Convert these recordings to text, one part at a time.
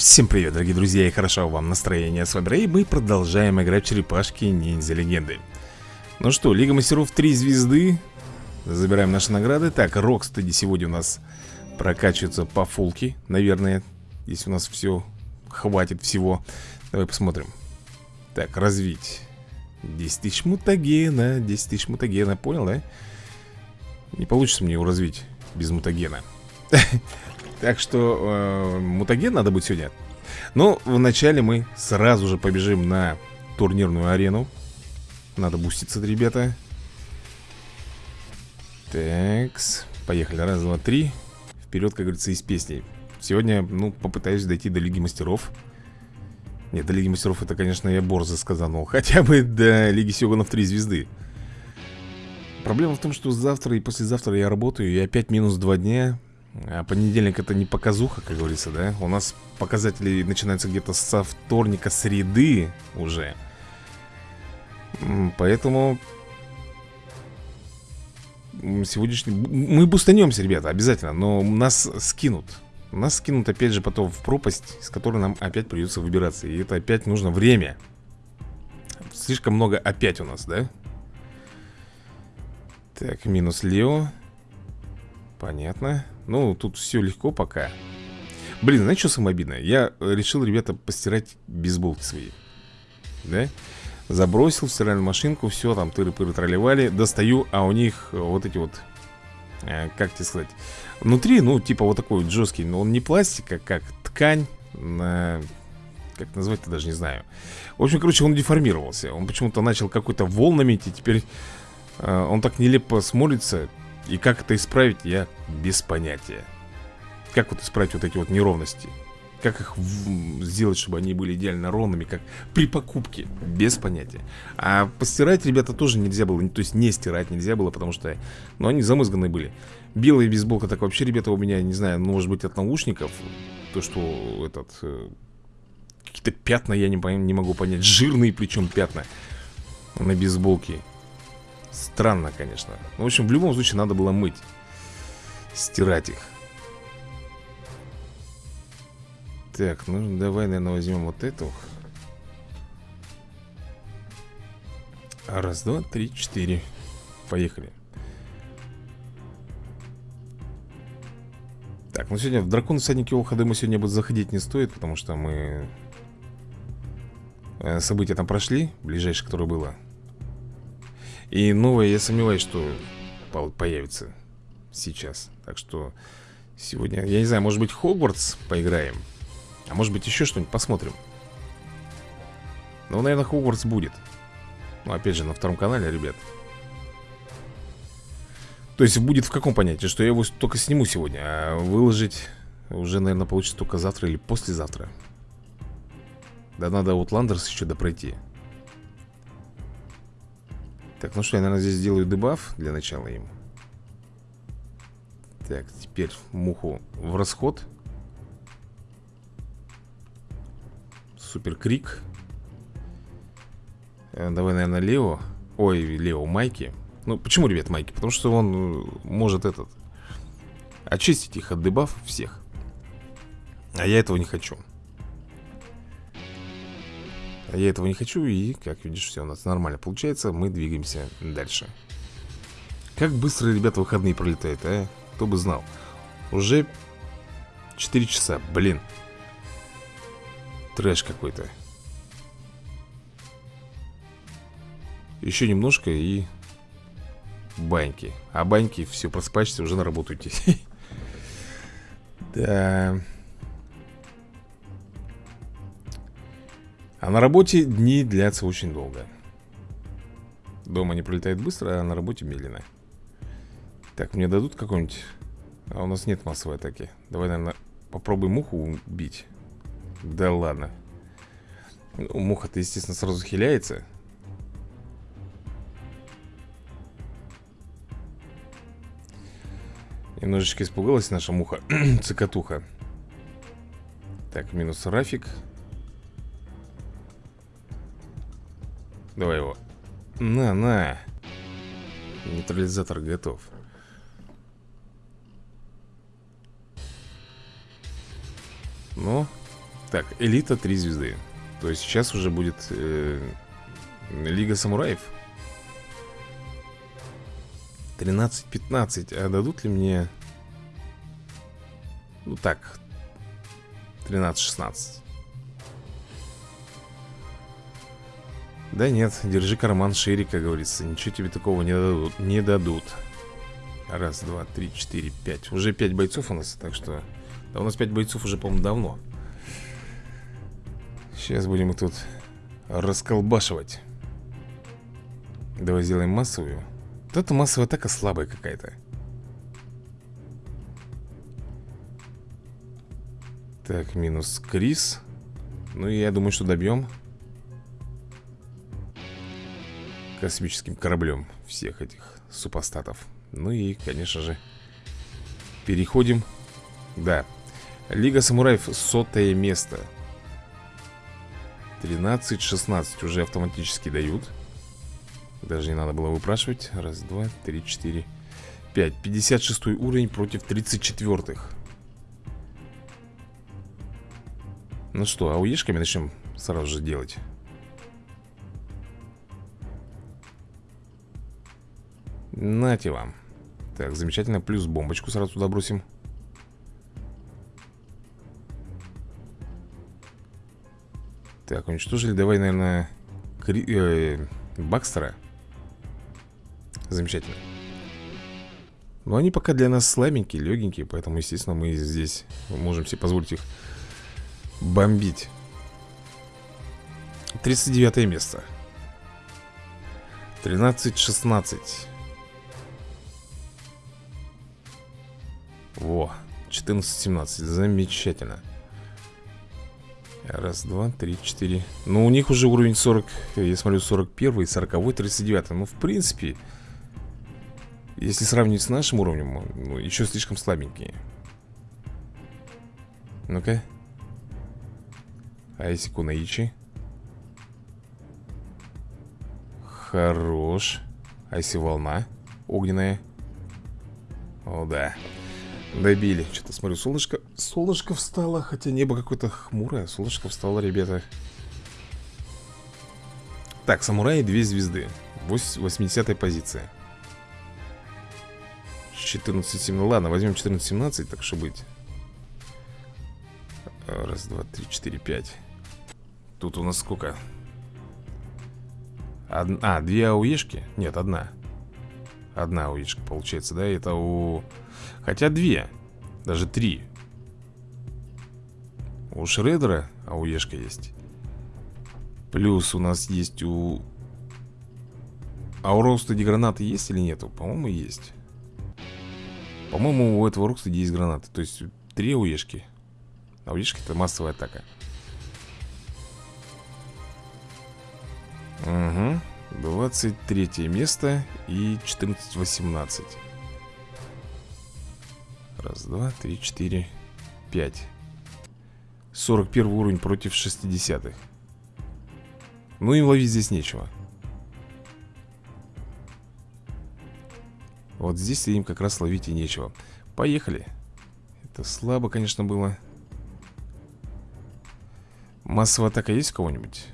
Всем привет, дорогие друзья, и хорошо вам настроение. С вами Рэй, мы продолжаем играть в черепашки ниндзя легенды Ну что, Лига мастеров 3 звезды. Забираем наши награды. Так, Рокстеди сегодня у нас прокачивается по фулке, наверное Если у нас все хватит всего. Давай посмотрим. Так, развить. 10 тысяч мутагена 10 тысяч мутагена, понял, да? Не получится мне его развить без мутагена Так что э, мутаген надо будет сегодня. Но вначале мы сразу же побежим на турнирную арену. Надо буститься, ребята. Такс. Поехали, раз, два, три. Вперед, как говорится, из песней Сегодня, ну, попытаюсь дойти до Лиги Мастеров. Нет, до Лиги Мастеров это, конечно, я борзо сказанул. Хотя бы до Лиги Сёганов 3 звезды. Проблема в том, что завтра и послезавтра я работаю И опять минус 2 дня а понедельник это не показуха, как говорится, да? У нас показатели начинаются где-то со вторника, среды уже. Поэтому сегодняшний... Мы бустанемся, ребята, обязательно, но нас скинут. Нас скинут опять же потом в пропасть, с которой нам опять придется выбираться. И это опять нужно время. Слишком много опять у нас, да? Так, минус Лео. Понятно. Ну, тут все легко пока. Блин, знаете, что самое обидное? Я решил, ребята, постирать бейсболки свои. Да? Забросил в стиральную машинку, все, там тыры-пыры тролливали. Достаю, а у них вот эти вот... Э, как тебе сказать? Внутри, ну, типа вот такой вот жесткий, но он не пластик, а как ткань. На... Как назвать-то даже не знаю. В общем, короче, он деформировался. Он почему-то начал какой-то волнами идти. Теперь э, он так нелепо смотрится. И как это исправить, я без понятия. Как вот исправить вот эти вот неровности? Как их сделать, чтобы они были идеально ровными Как при покупке, без понятия. А постирать, ребята, тоже нельзя было. То есть не стирать нельзя было, потому что Ну, они замызганные были. Белая бейсболка, так вообще, ребята, у меня, не знаю, ну, может быть, от наушников. То, что этот... Э, какие-то пятна, я не, не могу понять. Жирные причем пятна На бейсболке Странно, конечно. Ну, В общем, в любом случае надо было мыть Стирать их. Так, ну давай, наверное, возьмем вот эту. Раз, два, три, четыре. Поехали. Так, ну сегодня в дракон всадники Охады мы сегодня будет заходить не стоит Потому что мы э, События там прошли Ближайшее, которое было и новое, я сомневаюсь, что появится сейчас. Так что сегодня, я не знаю, может быть Хогвартс поиграем. А может быть еще что-нибудь посмотрим. Ну, наверное, Хогвартс будет. Ну, опять же, на втором канале, ребят. То есть будет в каком понятии? Что я его только сниму сегодня, а выложить уже, наверное, получится только завтра или послезавтра. Да надо Outlanders еще допройти. Так, ну что, я, наверное, здесь сделаю дебаф для начала им. Так, теперь муху в расход. Супер крик э, Давай, наверное, Лео. Ой, Лео, Майки. Ну, почему, ребят, Майки? Потому что он э, может этот Очистить их от дебаф всех. А я этого не хочу я этого не хочу и, как видишь, все у нас нормально получается Мы двигаемся дальше. Как быстро, ребята, выходные пролетают, а? Кто бы знал. Уже 4 часа, блин. Трэш какой-то. Еще немножко и баньки. А баньки, все, просыпаешься, уже на работу идти. Да... А на работе дни длятся очень долго. Дома не пролетает быстро, а на работе медленно. Так, мне дадут какой-нибудь... А у нас нет массовой атаки. Давай, наверное, попробуем муху убить. Да ладно. Ну, Муха-то, естественно, сразу хиляется. Немножечко испугалась наша муха Цикатуха Так, минус Рафик Давай его. На, на. Нейтрализатор готов. Ну, Так, элита 3 звезды То есть сейчас уже будет э, Лига самураев 13-15 А дадут ли мне Ну так 13-16 Да нет, держи карман шире, как говорится Ничего тебе такого не дадут, не дадут. Раз, два, три, четыре, пять. Уже пять бойцов у нас, так что Да у нас пять бойцов уже, по-моему, давно. Сейчас будем их тут расколбашивать. Давай сделаем массовую. Вот эта массовая атака слабая какая-то. Так, минус Крис. Ну я думаю, что добьем Космическим кораблем всех этих супостатов. Ну и, конечно же, переходим Да, Лига самураев сотое место. 13-16 уже автоматически дают. Даже не надо было выпрашивать. Раз, два, три, четыре, пять. 56 уровень против 34-х Ну что, ауешками начнем сразу же делать Нате вам. Так, замечательно, плюс бомбочку сразу туда бросим. Так, уничтожили, давай, наверное, Кри... э, Бакстера. Замечательно. Но они пока для нас слабенькие, легенькие Поэтому, естественно, мы здесь можем себе позволить их бомбить. 39 место. 13-16 Во, 14-17, замечательно. Раз, два, три, четыре. Ну, у них уже уровень 40, я смотрю, 41, 40, 39 Ну, в принципе, если сравнивать с нашим уровнем Ну, еще слишком слабенькие Ну-ка. Айси Кунаичи Хорош. Айси Волна Огненная. О, да Добили. Что-то смотрю, солнышко... Солнышко встало, хотя небо какое-то хмурое. Солнышко встало, ребята. Так, самураи две звезды. 80 позиция. 14-17. Ну ладно, возьмем 14-17, так что быть. Раз, два, три, четыре, пять. Тут у нас сколько? Од... А, две ауешки? Нет, одна. Одна ауешка получается, да? Это у... Хотя две Даже три. У Шредера АУЕшка есть. Плюс у нас есть у... А у Рокстеди гранаты есть или нету? По-моему, есть. По-моему, у этого Рокстеди есть гранаты. То есть три АУЕшки АУЕшки это массовая атака. Угу 23 место и 14-18 Раз, два, три, четыре, пять. 41 уровень против 60-х Ну им ловить здесь нечего. Вот здесь им как раз ловить и нечего. Поехали. Это слабо, конечно, было. Массовая атака есть кого-нибудь?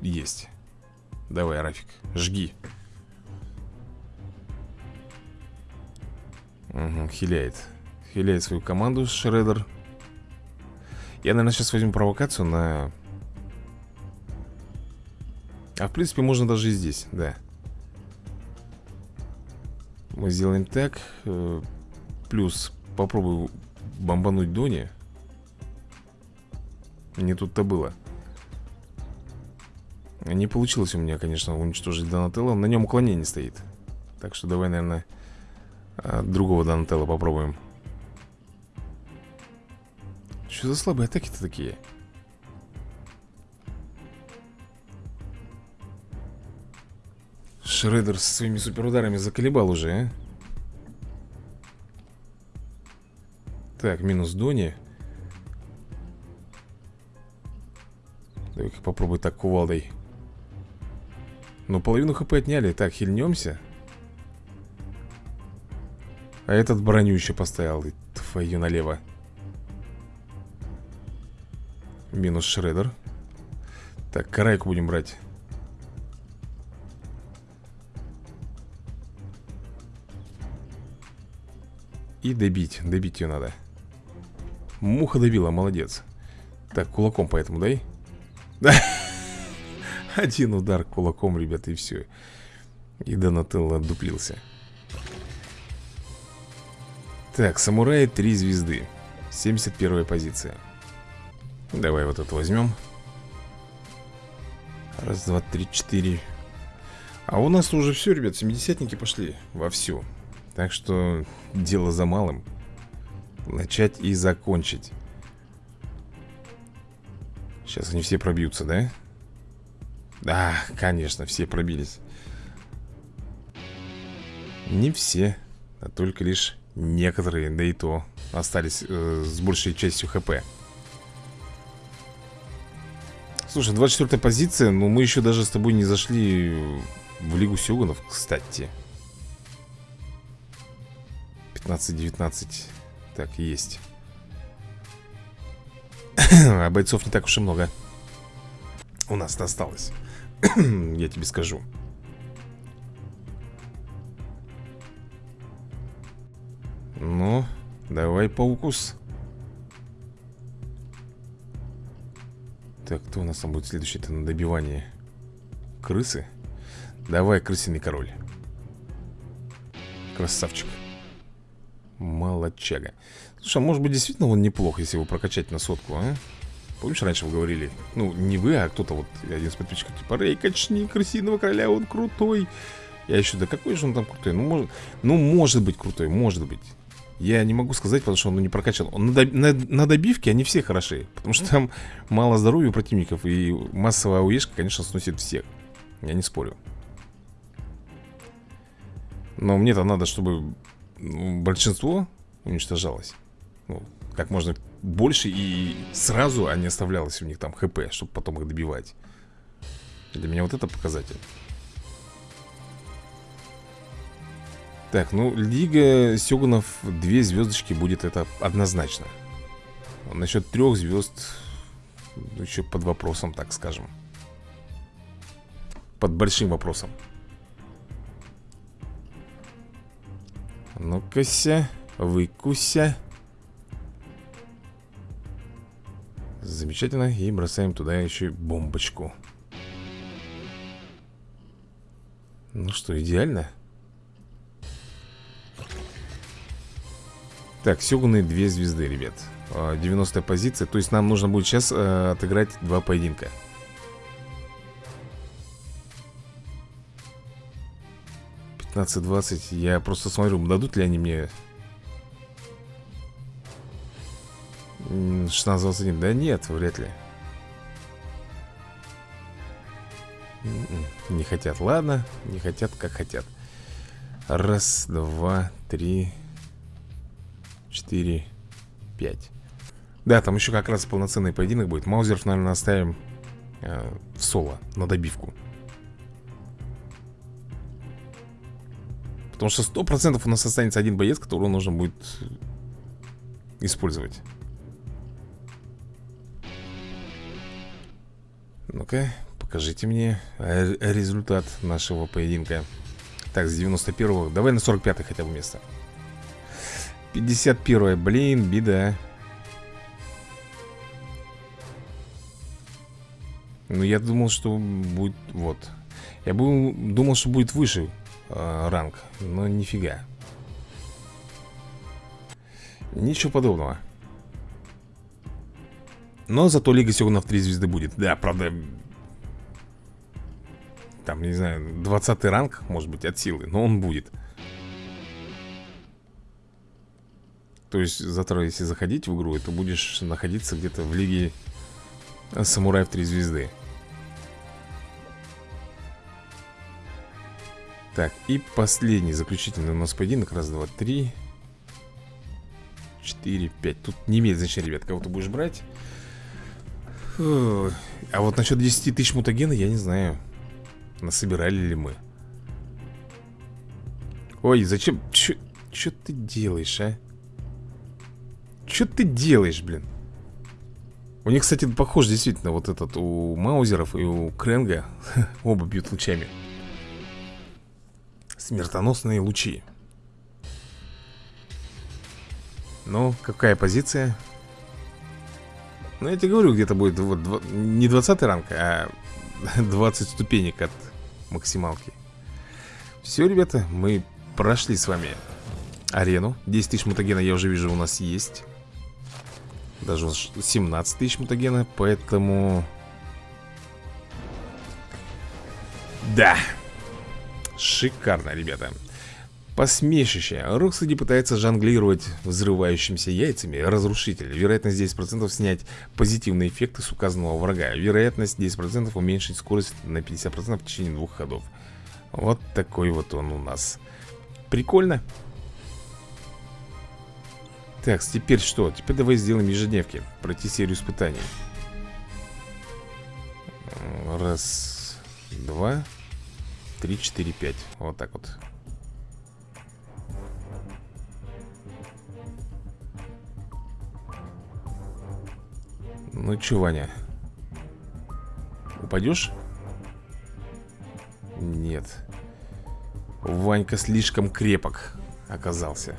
Есть. Давай, Рафик, жги. Угу, хиляет. Хиляет свою команду Шредер Я, наверное, сейчас возьму провокацию на... А в принципе можно даже и здесь, да. Мы сделаем так э, Плюс попробую бомбануть Дони. Не тут-то было Не получилось у меня, конечно, уничтожить Донателло. На нем уклонение стоит. Так что давай, наверное а, другого Донателла попробуем. Что за слабые атаки-то такие? Шредер со своими суперударами заколебал уже, а? Так, минус Дони. Давай-ка попробуй так кувалдой Ну, половину хп отняли Так, хильнемся. А этот броню еще поставил Твою налево. Минус шредер. Так, карайку будем брать. И добить, добить ее надо. Муха добила, молодец. Так, кулаком поэтому дай. Да Один удар кулаком, ребята, и все И Донателло дуплился Так, самурай 3 звезды. 71 позиция. Давай вот это возьмем Раз, два, три, четыре. А у нас уже все, ребят, семидесятники пошли Вовсю Так что дело за малым. Начать и закончить. Сейчас они все пробьются, да? Да, конечно, все пробились. Не все А только лишь некоторые, да и то Остались э, с большей частью хп. Слушай, 24 позиция Но мы еще даже с тобой не зашли В Лигу Сёгунов, кстати. 15-19 Так, есть. А бойцов не так уж и много У нас осталось Я тебе скажу Ну, давай паукус Так, кто у нас там будет следующий? Это на добивание Крысы? Давай, крысиный король Красавчик Молодчага Слушай, а может быть действительно он неплох, если его прокачать на сотку, а? Помнишь, раньше вы говорили? Ну, не вы, а кто-то вот, один из подписчиков Типа, Рэй, качни крысиного короля, он крутой Я еще, да какой же он там крутой? Ну, может, ну, может быть крутой, может быть я не могу сказать, потому что он ну, не прокачан. Он на, на, на добивке они все хороши Потому что там мало здоровья у противников И массовая ауешка, конечно, сносит всех. Я не спорю. Но мне-то надо, чтобы ну, большинство уничтожалось. Ну, Как можно больше и сразу, а оставлялось у них там хп Чтобы потом их добивать. Для меня вот это показатель. Так, ну, Лига Сёгунов две звездочки будет это однозначно. Насчет трех звезд ну, Еще под вопросом, так скажем. Под большим вопросом. Ну-ка-ся, выкуся Замечательно, и бросаем туда еще бомбочку. Ну что, идеально? Так, Сёгуны две звезды, ребят. 90 позиция. То есть нам нужно будет сейчас э, отыграть два поединка. Пятнадцать-двадцать Я просто смотрю, дадут ли они мне 16-21 Да нет, вряд ли. М-м, Не хотят, ладно Не хотят, как хотят. Раз, два, три 4, 5 Да, там еще как раз полноценный поединок будет. Маузеров, наверное, оставим э, в соло, на добивку. Потому что 100% у нас останется один боец, которого нужно будет использовать Ну-ка, покажите мне результат нашего поединка. Так, с 91-го Давай на 45-й хотя бы место. 51 блин, беда. Ну, я думал, что будет... Вот. Я был, думал, что будет выше э, ранг Но нифига. Ничего подобного Но зато Лига Сёгунов 3 звезды будет Да, правда Там, не знаю, 20 ранг, может быть, от силы Но он будет То есть завтра, если заходить в игру, то будешь находиться где-то в лиге самураев 3 звезды. Так, и последний, заключительный у нас поединок. Раз, два, три. Четыре, пять. Тут не имеет значения, ребят, кого ты будешь брать. А вот насчет 10 тысяч мутагена я не знаю. Насобирали ли мы. Ой, зачем? Что ты делаешь, а? Что ты делаешь, блин? У них, кстати, похож действительно вот этот у Маузеров и у Кренга Оба бьют лучами Смертоносные лучи Ну, какая позиция? Ну, я тебе говорю, где-то будет вот, не 20 ранг, а 20 ступенек от максималки. Все, ребята, мы прошли с вами арену. 10 тысяч мутагена я уже вижу у нас есть. Даже 17 тысяч мутагена Поэтому... Да. Шикарно, ребята Посмешище. Роксади пытается жонглировать взрывающимися яйцами. Разрушитель. Вероятность 10% снять позитивные эффекты с указанного врага. Вероятность 10% уменьшить скорость на 50% в течение двух ходов. Вот такой вот он у нас. Прикольно. Так, теперь что? Теперь давай сделаем ежедневки. Пройти серию испытаний. Раз Два Три, четыре, пять. Вот так вот Ну чё, Ваня? Упадешь? Нет Ванька слишком крепок оказался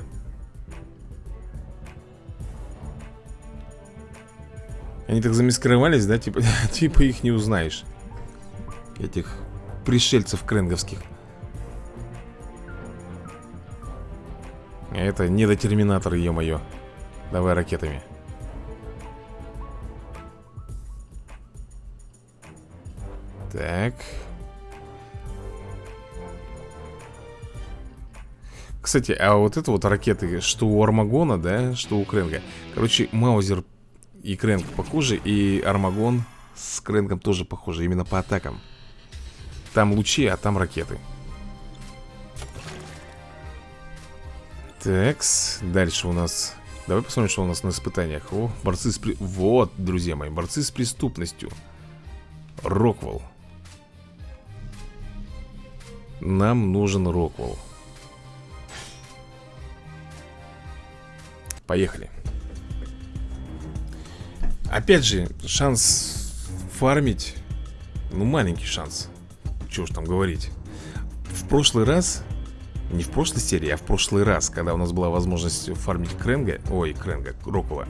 Они так замаскировались, да? Типа, типа их не узнаешь Этих пришельцев кренговских Это не до терминатор, ё-моё Давай ракетами Так Кстати, а вот это вот ракеты Что у Армагона, да, что у Кренга Короче, Маузер и Крэнк похожи, и Армагон с Крэнком тоже похожи, именно по атакам. Там лучи, а там ракеты. Такс, дальше у нас... Давай посмотрим, что у нас на испытаниях. О, борцы с... При... Вот, друзья мои, борцы с преступностью. Роквелл. Нам нужен Роквелл. Поехали. Опять же, шанс фармить Ну, маленький шанс Чего уж там говорить В прошлый раз Не в прошлой серии, а в прошлый раз Когда у нас была возможность фармить Кренга Ой, Кренга, Рокова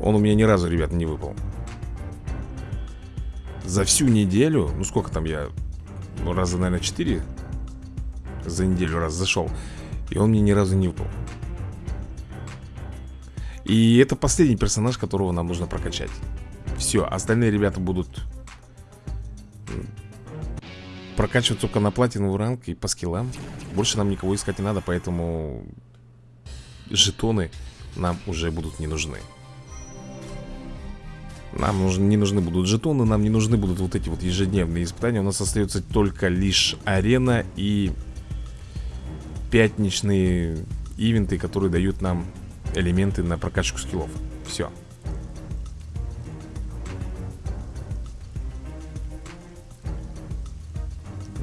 Он у меня ни разу, ребят, не выпал За всю неделю Ну, сколько там я Ну, раза, наверное, 4 За неделю раз зашел И он мне ни разу не выпал. И это последний персонаж, которого нам нужно прокачать. Все, остальные ребята будут Прокачивать только на платиновый ранг и по скиллам. Больше нам никого искать не надо, поэтому Жетоны нам уже будут не нужны Нам нужны, не нужны будут жетоны, нам не нужны будут вот эти вот ежедневные испытания. У нас остается только лишь арена и пятничные ивенты, которые дают нам элементы на прокачку скиллов. Все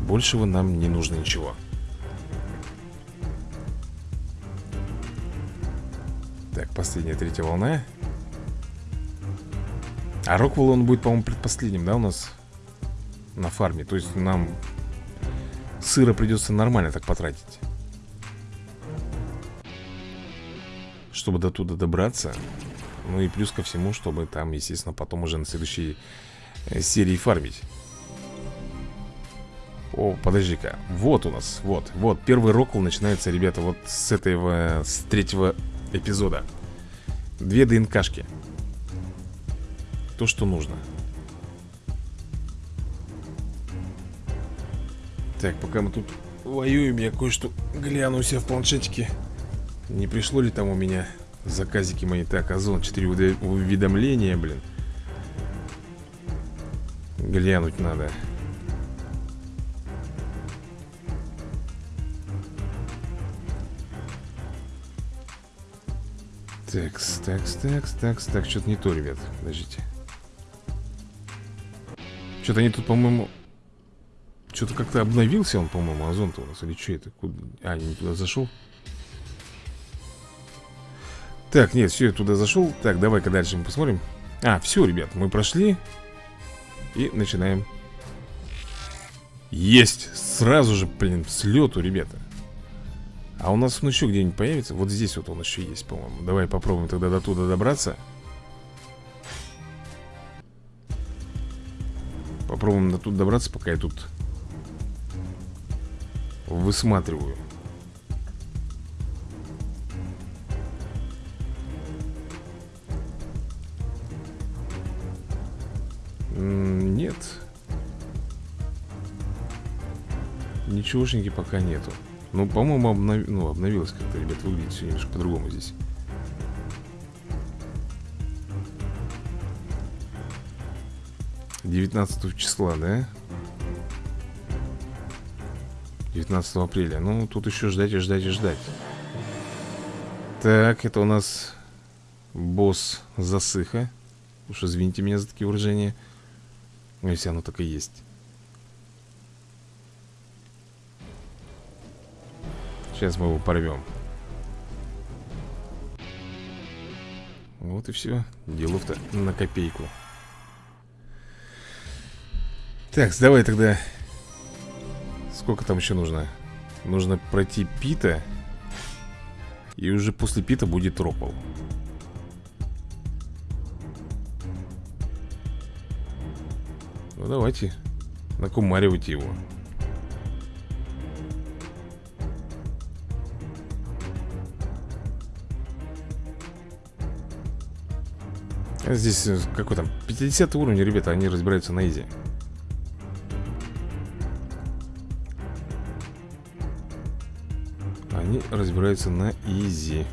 Большего нам не нужно ничего. Так, последняя третья волна А Роквелл он будет, по-моему, предпоследним, да, у нас На фарме? То есть нам сыра придется нормально так потратить. Чтобы до туда добраться. Ну и плюс ко всему, чтобы там, естественно, потом уже на следующей э, серии фармить. О, подожди-ка, вот у нас, вот, вот. Первый рокл начинается, ребята, вот с этого, с третьего эпизода. Две ДНКшки То, что нужно Так, пока мы тут воюем, я кое-что гляну себя в планшетике не пришло ли там у меня заказики мои? Так, Озон, 4 уведомления, блин. Глянуть надо. Такс, такс, такс, такс, так, что-то не то, ребят, подождите. Что-то они тут, по-моему, что-то как-то обновился он, по-моему, Озон-то у нас, или что это? Куда? А, не туда зашел? Так, нет, все, я туда зашел Так, давай-ка дальше мы посмотрим А, все, ребят, мы прошли И начинаем Есть! Сразу же, блин, с лету, ребята А у нас он еще где-нибудь появится? Вот здесь вот он еще есть, по-моему Давай попробуем тогда до туда добраться Попробуем до тут добраться, пока я тут Высматриваю. Нет. Ничегошеньки пока нету. Ну, по-моему, обнов... ну, обновилось как-то, ребят Выглядит все немножко по-другому здесь 19 числа, да? 19 апреля. Ну, тут еще ждать и ждать и ждать. Так, это у нас Босс засыха. Уж извините меня за такие выражения. Ну, если оно так и есть. Сейчас мы его порвем Вот и все Делов-то на копейку так, давай тогда. Сколько там еще нужно? Нужно пройти Пита И уже после Пита будет Роквелл Ну давайте. Накумаривайте его. Здесь э, какой там? 50 уровень, ребята, они разбираются на изи Они разбираются на изи.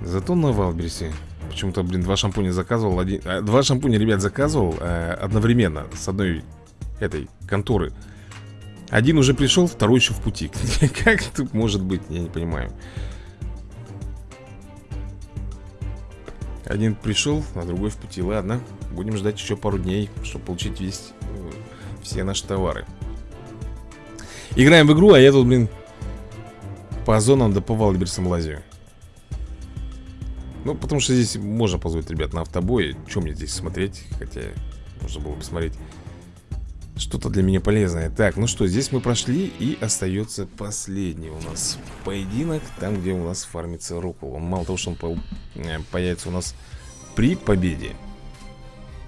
Зато на Валберсе Почему-то, блин, два шампуня заказывал один... а, Два шампуня, ребят, заказывал э, Одновременно С одной этой конторы. Один уже пришел, второй еще в пути. Как тут может быть, я не понимаю. Один пришел, а другой в пути. Ладно, будем ждать еще пару дней Чтобы получить весь, э, все наши товары. Играем в игру, а я тут, блин По зонам да по Валберсам лазю. Ну, потому что здесь можно позволить, ребят, на автобой Чем мне здесь смотреть? Хотя можно было бы смотреть что-то для меня полезное. Так, ну что, здесь мы прошли И остается последний у нас поединок Там, где у нас фармится Рокул Он мало того, что он э, появится у нас при победе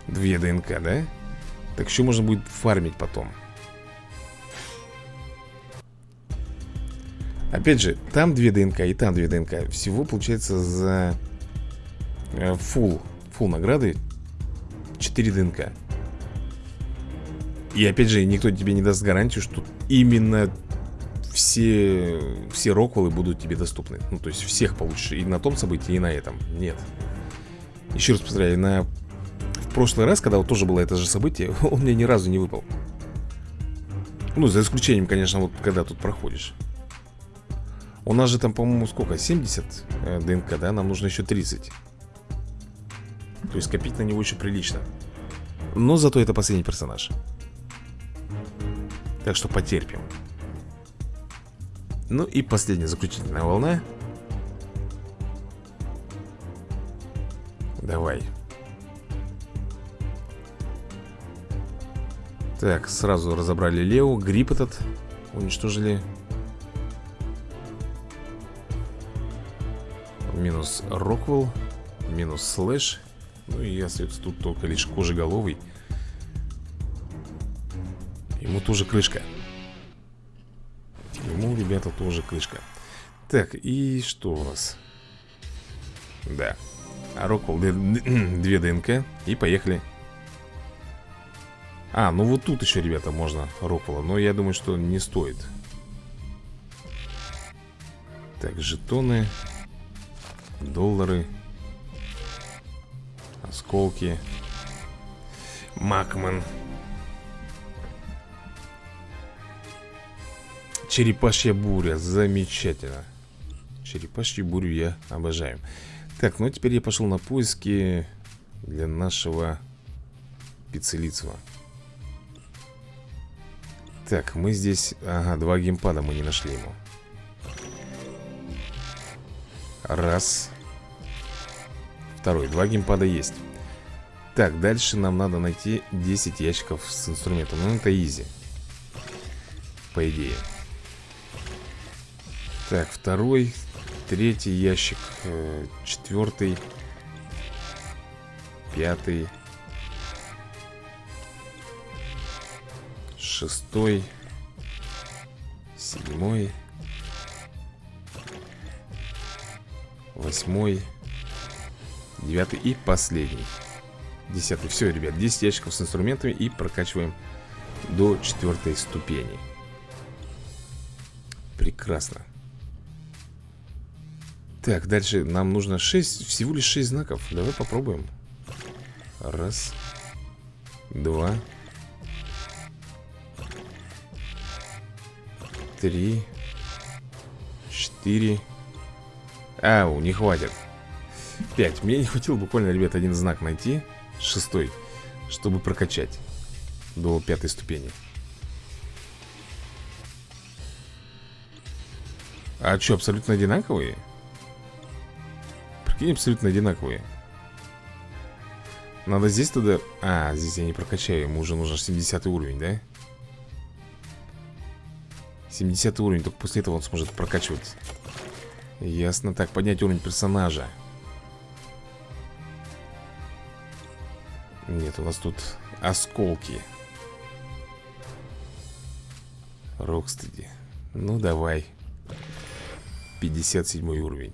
Две ДНК, да? Так еще можно будет фармить потом Опять же, там две ДНК и там две ДНК Всего получается за фул, э, фул награды 4 ДНК и опять же, никто тебе не даст гарантию, что именно все, все роквеллы будут тебе доступны. Ну, то есть всех получишь и на том событии, и на этом. Нет. Еще раз повторяю, на... в прошлый раз, когда вот тоже было это же событие, он мне ни разу не выпал. Ну, за исключением, конечно, вот когда тут проходишь. У нас же там, по-моему, сколько? 70 э, ДНК, да? Нам нужно еще 30. То есть копить на него еще прилично. Но зато это последний персонаж. Так что потерпим Ну и последняя заключительная волна Давай Так, сразу разобрали Лео Грипп этот уничтожили. Минус Роквелл Минус Слэш. Ну и остается тут только лишь кожеголовый. Ему тоже крышка. Ему, ребята, тоже крышка. Так, и что у нас? Да. А Роквелл две ДНК И поехали А, ну вот тут еще, ребята, можно Роквелла Но я думаю, что не стоит. Так, жетоны Доллары Осколки Макман Черепашья буря, замечательно. Черепашью бурю я обожаю. Так, ну теперь я пошел на поиски Для нашего Пиццелицева так, мы здесь... Ага, два геймпада мы не нашли ему. Раз. Второй. Два геймпада есть. Так, дальше нам надо найти 10 ящиков с инструментом. Ну, это изи. По идее. Так, второй, третий ящик, э, четвертый, пятый, Шестой Седьмой Восьмой Девятый и последний. Десятый, все, ребят, 10 ящиков с инструментами И прокачиваем до четвертой ступени. Прекрасно. Так, дальше нам нужно 6, всего лишь 6 знаков. Давай попробуем. Раз Два Три Четыре. Ау, не хватит. 5 Мне не хватило буквально, ребят, один знак найти Шестой Чтобы прокачать До пятой ступени. А что, абсолютно одинаковые? Прикинь, абсолютно одинаковые. Надо здесь тогда... А, здесь я не прокачаю Ему уже нужен 70 уровень, да? 70 уровень, только после этого он сможет прокачивать Ясно, так, поднять уровень персонажа. Нет, у нас тут осколки. Рокстеди. Ну, давай. 57 уровень.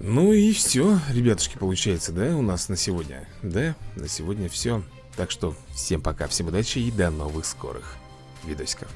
Ну и все, ребятушки, получается, да, у нас на сегодня Да, на сегодня все Так что всем пока, всем удачи и до новых скорых видосиков